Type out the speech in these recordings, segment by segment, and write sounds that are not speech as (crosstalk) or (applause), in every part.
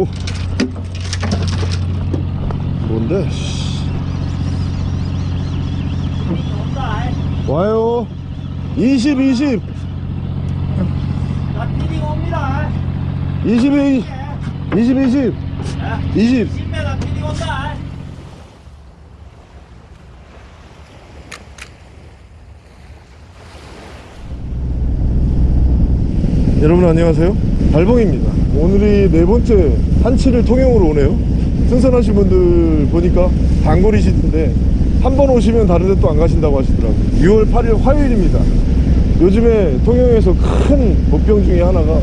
오. 뭔데? 씨. 와요. 20, 20. 나 피딩 옵니다. 20, 20, 20. 20. 10m 피딩 온다. 여러분 안녕하세요. 달봉입니다. 오늘이 네 번째 한치를 통영으로 오네요. 승선하신 분들 보니까 단골이시던데 한 번 오시면 다른 데 또 안 가신다고 하시더라고요. 6월 8일 화요일입니다. 요즘에 통영에서 큰 복병 중에 하나가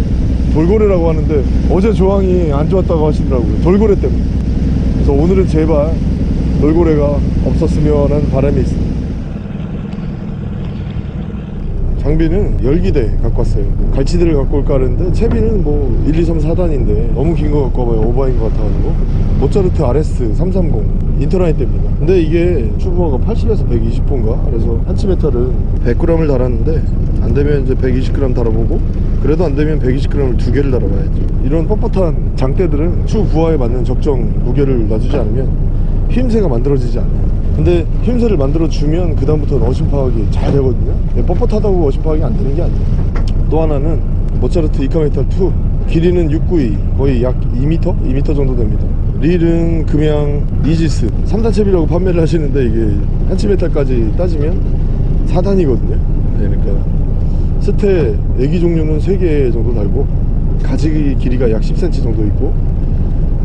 돌고래라고 하는데 어제 조항이 안 좋았다고 하시더라고요. 돌고래 때문에. 그래서 오늘은 제발 돌고래가 없었으면 하는 바람이 있습니다 장비는 열기대 갖고 왔어요. 갈치대를 갖고 올까 하는데 채비는 뭐 1, 2, 3, 4단인데 너무 긴 거 갖고 와봐요. 오버인 것 같아가지고. 모차르트 RS 330 인터라인대입니다. 근데 이게 추부하가 80에서 120호인가? 그래서 한치 메탈은 100g을 달았는데 안되면 이제 120g 달아보고 그래도 안되면 120g을 두 개를 달아봐야죠. 이런 뻣뻣한 장대들은 추 부하에 맞는 적정 무게를 놔주지 않으면 힘새가 만들어지지 않아요. 근데 힘새를 만들어주면 그 다음부터는 어심 파악이 잘 되거든요. 근데 뻣뻣하다고 어심 파악이 안 되는 게 아니에요. 또 하나는 모차르트 이카메탈 2 길이는 692 거의 약 2m? 2m 정도 됩니다. 릴은 금양 이지스. 3단 챕이라고 판매를 하시는데 이게 한치메탈까지 따지면 4단이거든요. 그러니까 스테 애기 종류는 3개 정도 달고 가지 길이가 약 10cm 정도 있고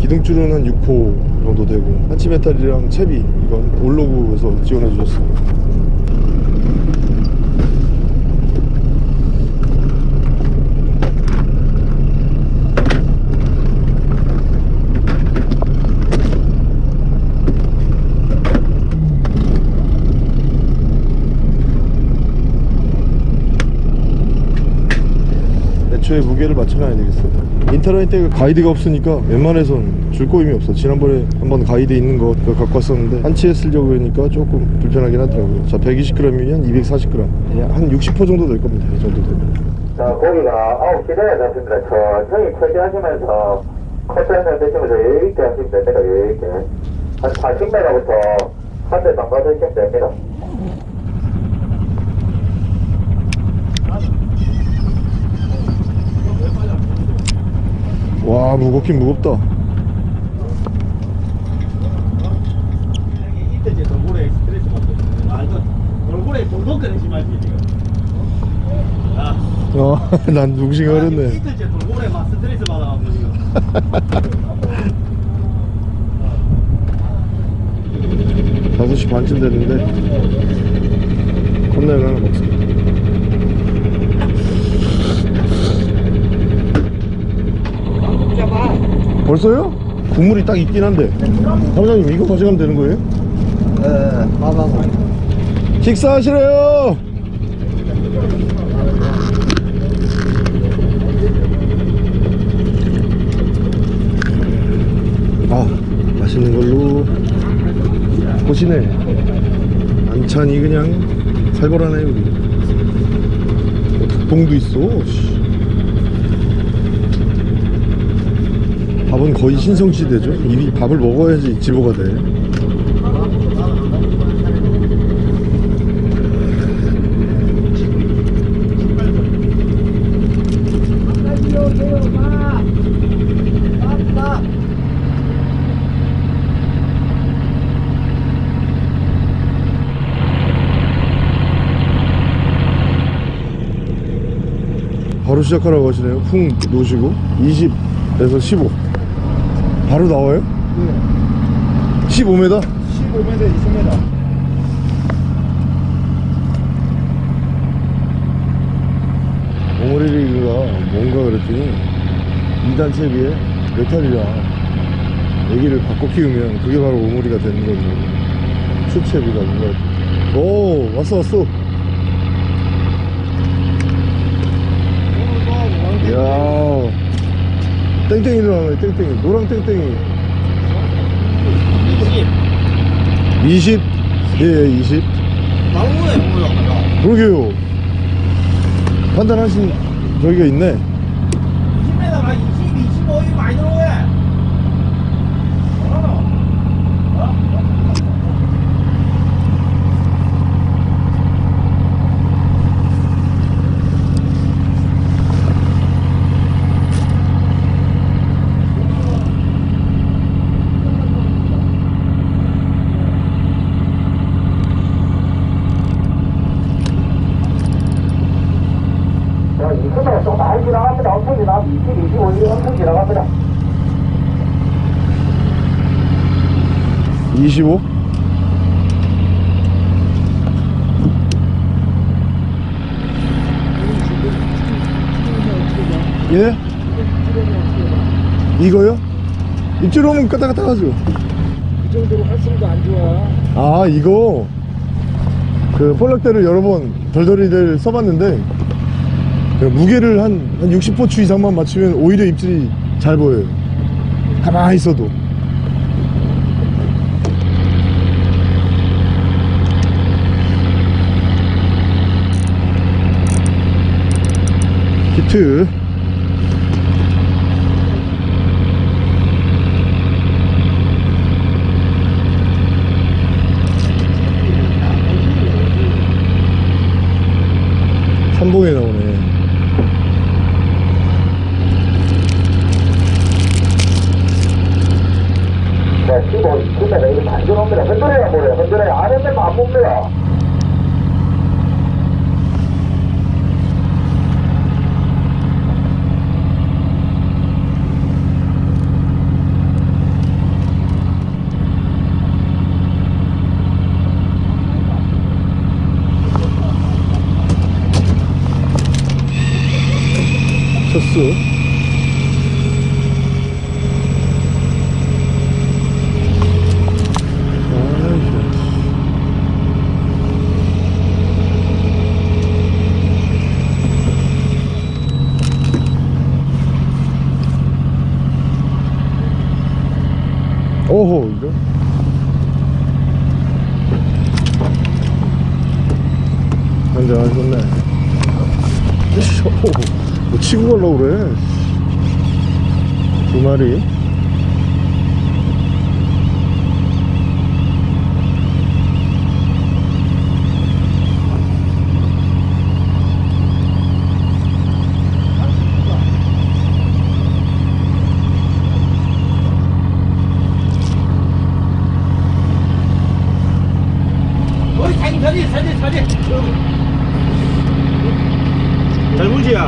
기둥줄은 한 6호 정도 되고 한치메탈이랑 채비 이건 올로그에서 지원해 주셨습니 다 애초에 무게를 맞춰놔야 되겠어 인터넷 때가 가이드가 없으니까 웬만해선 줄 거임이 없어 지난번에 한번 가이드 있는 거 갖고 왔었는데 한치에 쓰려고 하니까 조금 불편하긴 하더라고요 자 120g이면 240g 한 60호 정도 될 겁니다 이 정도 되면 자, 고기가 9시대에 잡습니다. 천천히 처리하시면서 커트해서 드시면서 여유있게 하시면 됩니다. 여유있게. 한 40m부터 한대 정도 드시면 됩니다. 와 무겁긴 무겁다 이때제 돌고래 스트레스 받거든. 아 이거 돌고래 돌고 래 심하지 지금. 아, (laughs) 어난 어렸네 돌고래 막 스트레스 받아가지고 지금. 5시 반쯤 됐는데 컵라면 하나 먹습 벌써요? 국물이 딱 있긴 한데. 사장님 이거 가져가면 되는 거예요? 네, 봐봐. 식사하시래요. 아 맛있는 걸로. 보시네. 안찬이 그냥 살벌하네 여기. 어, 닭봉도 있어 밥은 거의 신성시대죠. 이 밥을 먹어야지 지보가 돼. 바로 시작하라고 하시네요. 풍 놓으시고 20에서 15 바로 나와요? 네 15m? 15m, 20m. 오모리리그가 뭔가 그랬더니 2단 채비에 메탈이랑 애기를 바꿔 키우면 그게 바로 오모리가 되는 거죠 추채비가 뭔가 오 왔어 왔어 이야 땡땡이로 나오네 땡땡이 노랑 땡땡이 20. 20? 예20 나오네, 오늘. 그러게요 판단하신 저기가 있네 20m가 20, 25, 이거 많이 들어오네. 30 나와서 20, 25, 이 엄청 지나갑니다. 25? 예? 이거요? 입질 오면 까딱 까딱 하죠 그 정도로 활성도 안 좋아. 아 이거 그 볼락대를 여러 번 덜덜이들 써봤는데 그 무게를 한, 한 60포추 이상만 맞추면 오히려 입질이 잘 보여요 가만히 있어도 Two. 쳤어 아이고. 오호 이거 먼저 하셨네 오, 뭐 치고 가려고 그래 두 마리.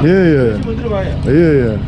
예예. 예예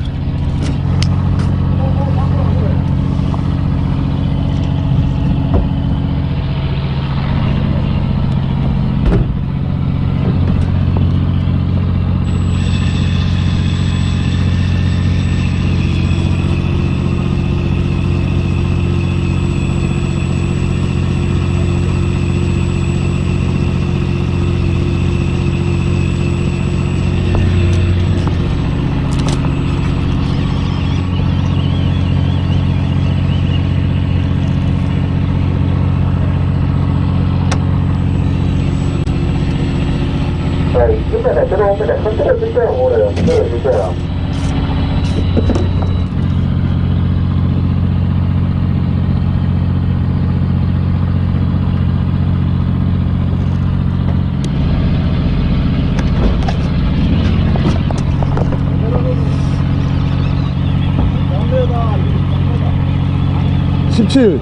17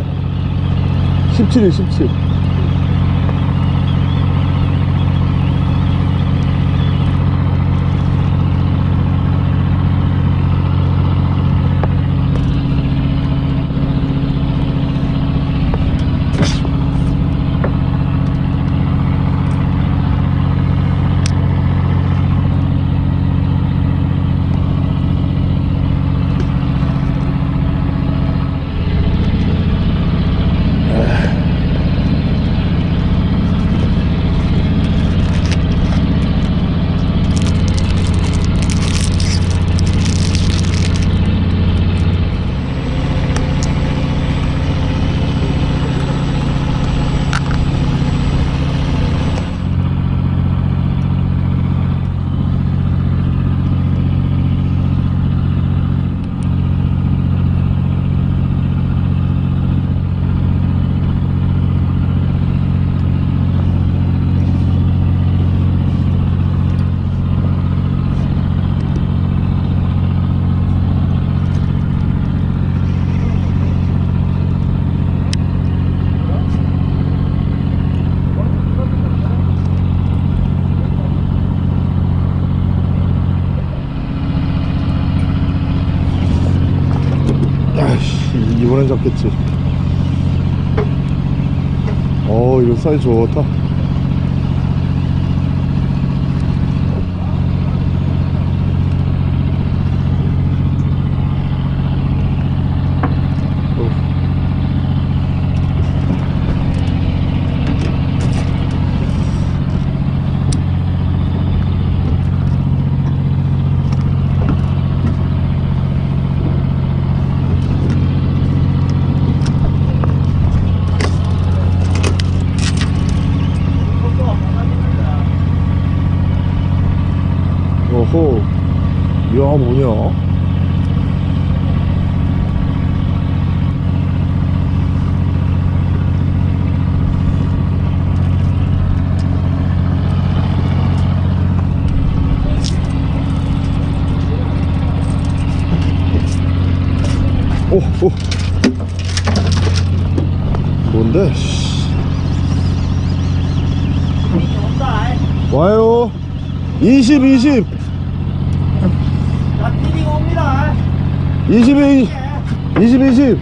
17일 17 잡겠지. 어 이거 사이즈 좋다 어. 어호 야 뭐냐 오, 오. 뭔데? 씨. 와요. 20, 20. 자, 티빙 옵니다. 20, 20. 20, 20.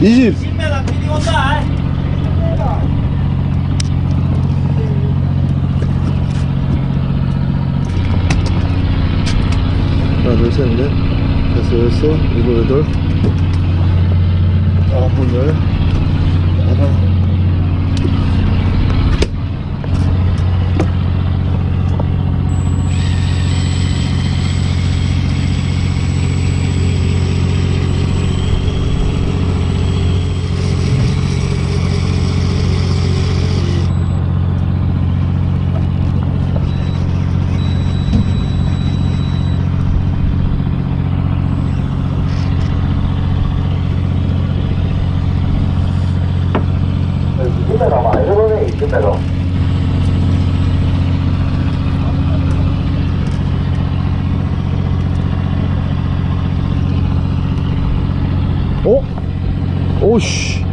20. 10m 티빙 온다. 하나, 둘, 셋, 넷. 됐어, 됐어. 일곱, 여덟. 아홉, 열. 하나. 이때가 많이 들어오네 이때가 어? 오씨.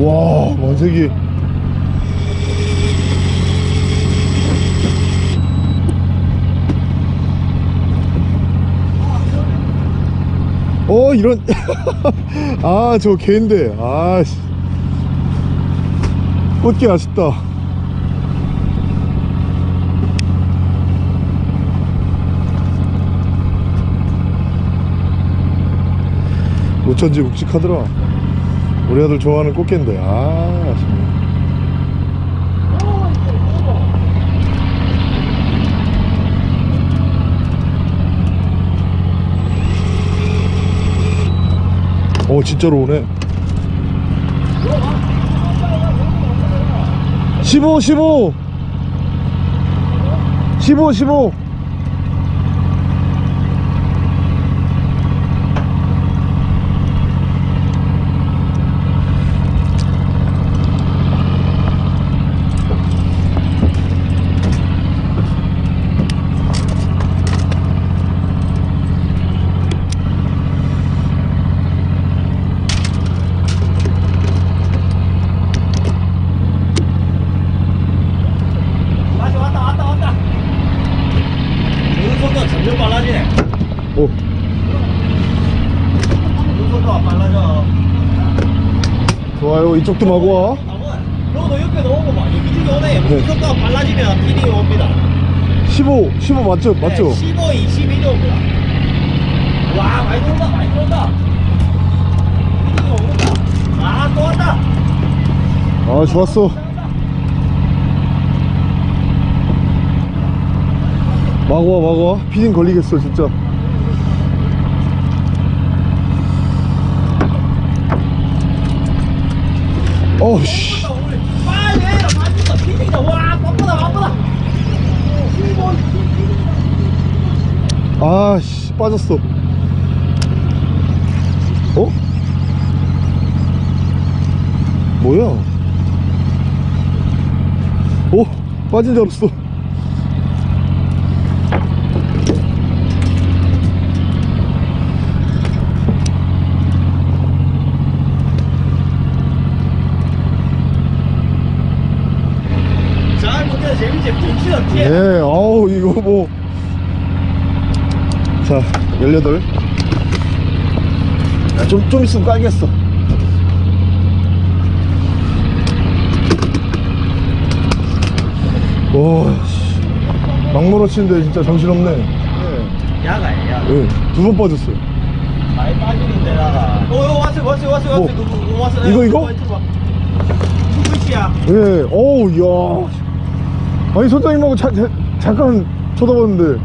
와, 만세기. 어, 이런. (laughs) 아, 저 개인데. 아, 씨. 꽃게 아쉽다. 노천지 묵직하더라. 우리 아들 좋아하는 꽃게인데. 아, 아쉽네. 어, 진짜로 오네. 15, 15. 15, 15. 다시 왔다, 왔다, 왔다. 눈속도 점점 빨라지네. 오. 좋아요. 이쪽도 마구 와. 너도 옆에 막 여기저기 오네. 눈속도가 빨라지면 티빙 옵니다. 15, 15 맞죠? 맞죠? 네, 15, 22도 옵니다. 와, 많이 들어온다, 많이 들어온다. 티빙이 오는다. 아, 또 왔다. 아, 좋았어. 마구 와, 마구 와. 피딩 걸리겠어, 진짜. 어우씨. 빨리 해라, 맞는다. 티빙이다. 와, 바쁘다, 바쁘다. 15, 22. 아씨, 빠졌어. 어? 뭐야? 오, 빠진 줄 알았어. 없지 없지 예, 어우, 이거 뭐. 자, 18. 야, 좀, 좀 있으면 깔겠어. 와, 씨. 막물어 치는데 진짜 정신없네. 예, 야가야 야 예, 두번 빠졌어요. 많이 빠지는데 나가 어 어, 왔어 왔어 왔어 왔어 뭐? 누구 누구 왔어 이거, 이거? 누구시야 예, 어우, 이야. 아니, 선장님하고 자, 자, 잠깐 쳐다봤는데.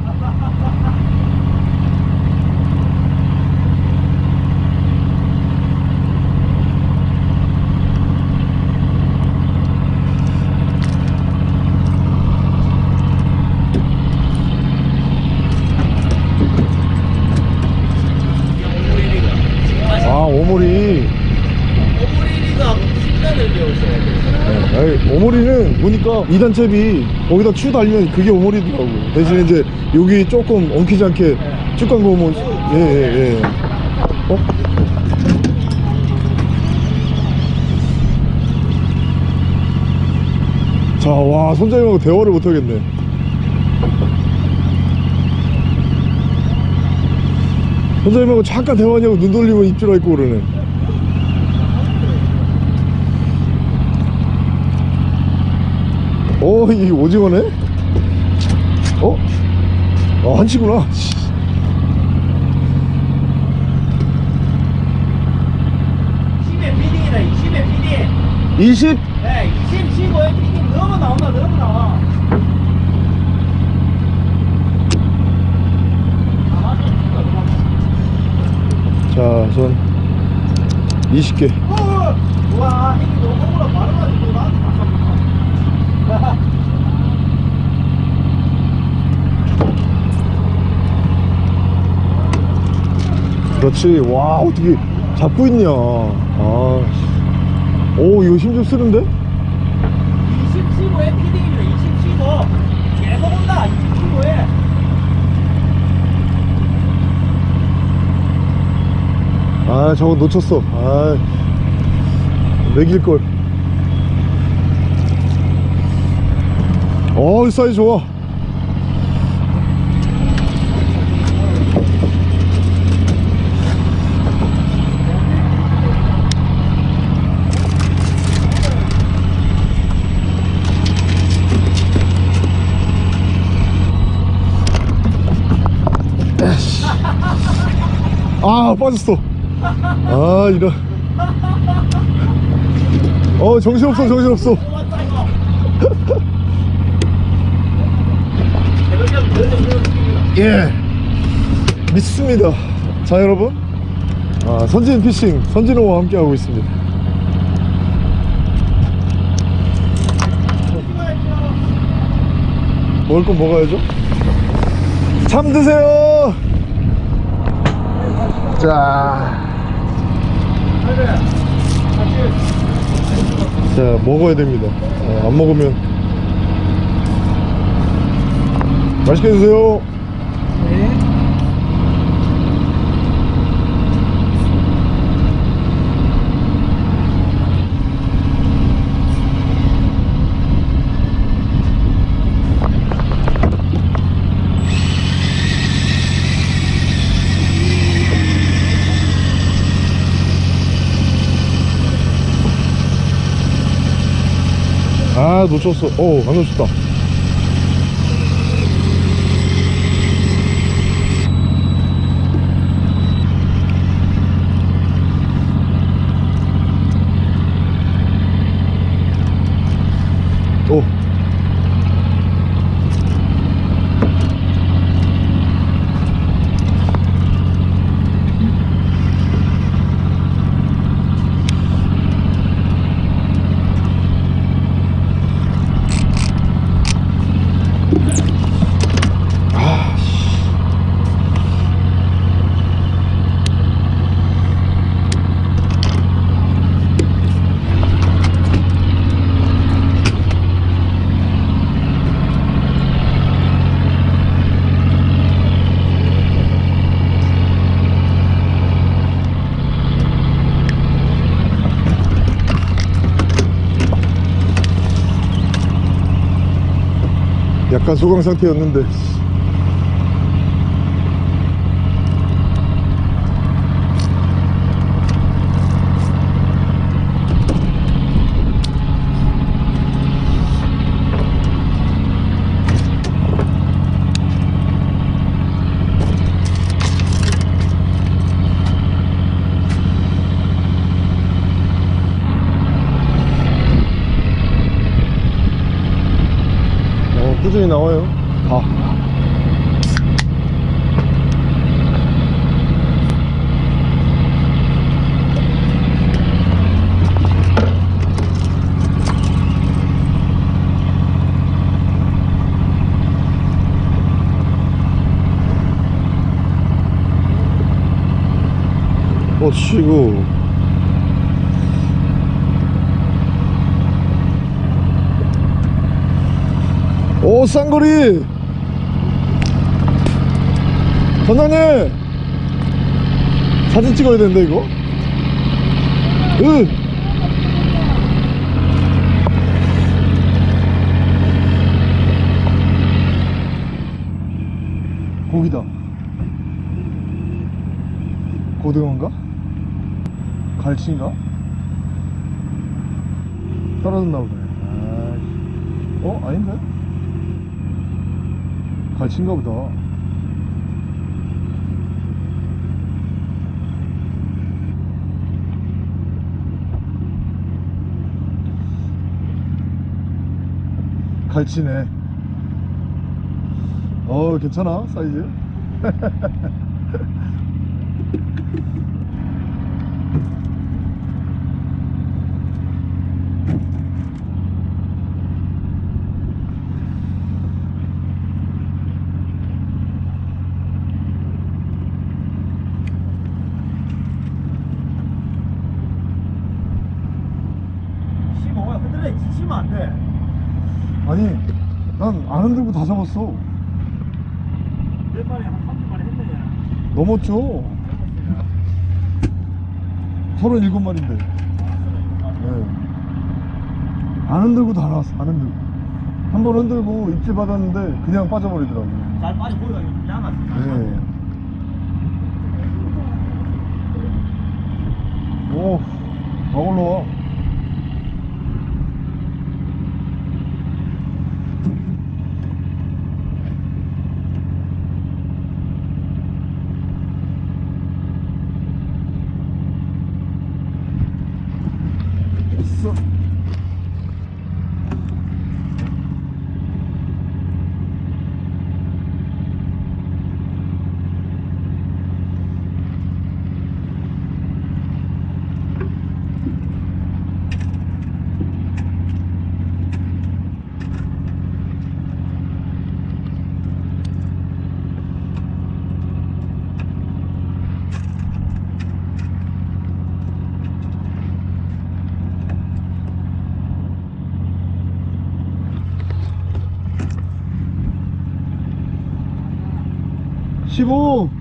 아, 오모리. 오므리리가 10년을 배우셔야 돼 아니, 2단 잽이 거기다 추 달면 그게 오모리더라고. 대신 에 이제 여기 조금 엉키지 않게 쭉 간 거면 예, 예, 예. 어? 자, 와, 손자님하고 대화를 못 하겠네. 손자님하고 잠깐 대화하냐고 눈 돌리면 입질 있고 그러네. 어, 이 오징어네? 어? 아, 한치구나. 씨. 10의 피딩이다 20의 피딩 20? 네 20, 15의 피딩 너무 나온다 너무 나와 자, 전 20개. 어, 와 형이 너무 억울하 말아가지고 나한테 바꿔 그렇지. 와, 어떻게 잡고 있냐. 아, 씨. 오, 이거 힘 좀 쓰는데? 20, 15의 피딩입니다 20, 15 계속 온다 20, 15에 아, 저거 놓쳤어. 아, 매길걸. 어, 이 사이즈 좋아. 아, 빠졌어. 아, 이런. 어, 정신없어, 정신없어. 왔다 이거 대박이야 너는 그런 예. 믿습니다. 자, 여러분. 아, 선진 피싱, 선진호와 함께 하고 있습니다. 먹을 건 먹어야죠. 참 드세요. 자. 자, 먹어야 됩니다. 어, 안 먹으면. 맛있게 드세요. 아 놓쳤어. 어안 놓쳤다 오 약간 소강 상태였는데 어, 꾸준히 나와요. 다. 어, 치고. 오 쌍거리! 선장님! 사진 찍어야 되는데 이거? 으! 고기다. 고등어인가? 갈치인가? 떨어졌나 보네. 어? 아닌데? 갈치인가 보다. 갈치네. 어, 괜찮아, 사이즈? (laughs) 심어 흔들려 지치면 안돼 아니, 난 안 흔들고 다 잡았어. 몇 마리 한 30마리 했네 넘었죠? 37마리인데. 네. 안 흔들고 다 나왔어, 안 흔들고. 한 번 흔들고 입질 받았는데 그냥 빠져버리더라고요. 잘 빠져 보이가 양아지 네. 오, 막 올라와. 15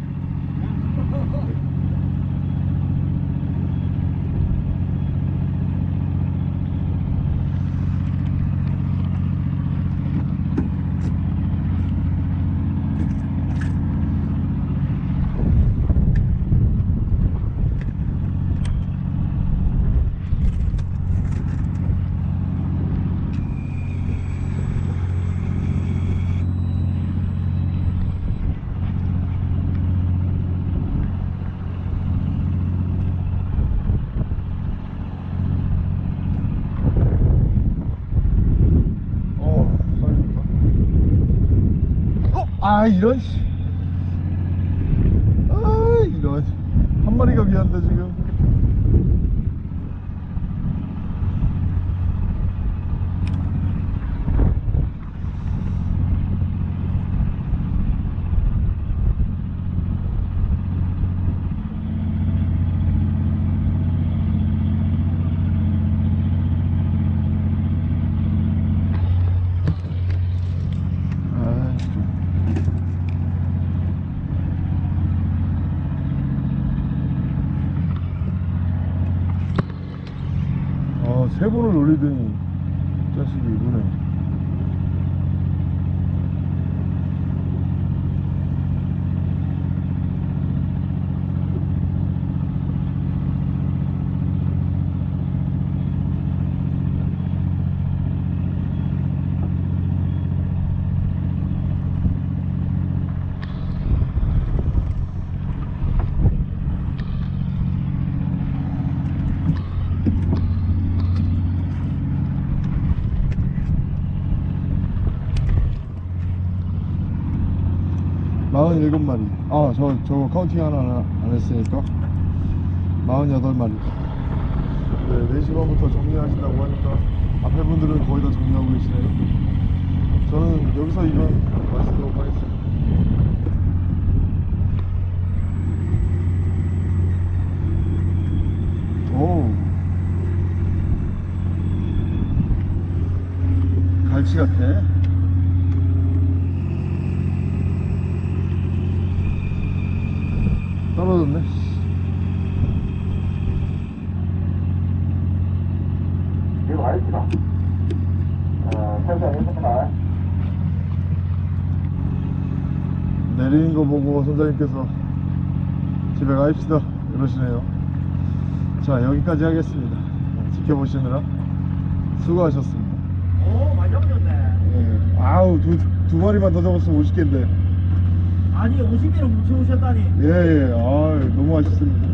아 이런. 씨. 아 이런. 한 마리가 미안데 지금. 아, 진짜. 아, 세 번을 놀리더니 자식이 이구네. 47마리 아 저저 counting 하나 안- 안 했으니까. 48마리 네 4시 반부터 정리하신다고 하니까 앞에 분들은 거의 다 정리하고 계시네요. 저는 여기서 이건 마치도록 하겠습니다. 오 갈치 같아 떨어졌네 이거 알지마 어 천천히 해봅니다 선장님께서 집에 가입시다. 이러시네요. 자 여기까지 하겠습니다. 지켜보시느라 수고하셨습니다. 오 많이 잡으셨네. 예. 아우 두, 두 마리만 더 잡았으면 50개인데. 아니 50개를 뭉쳐오셨다니. 예예 아 너무 맛있습니다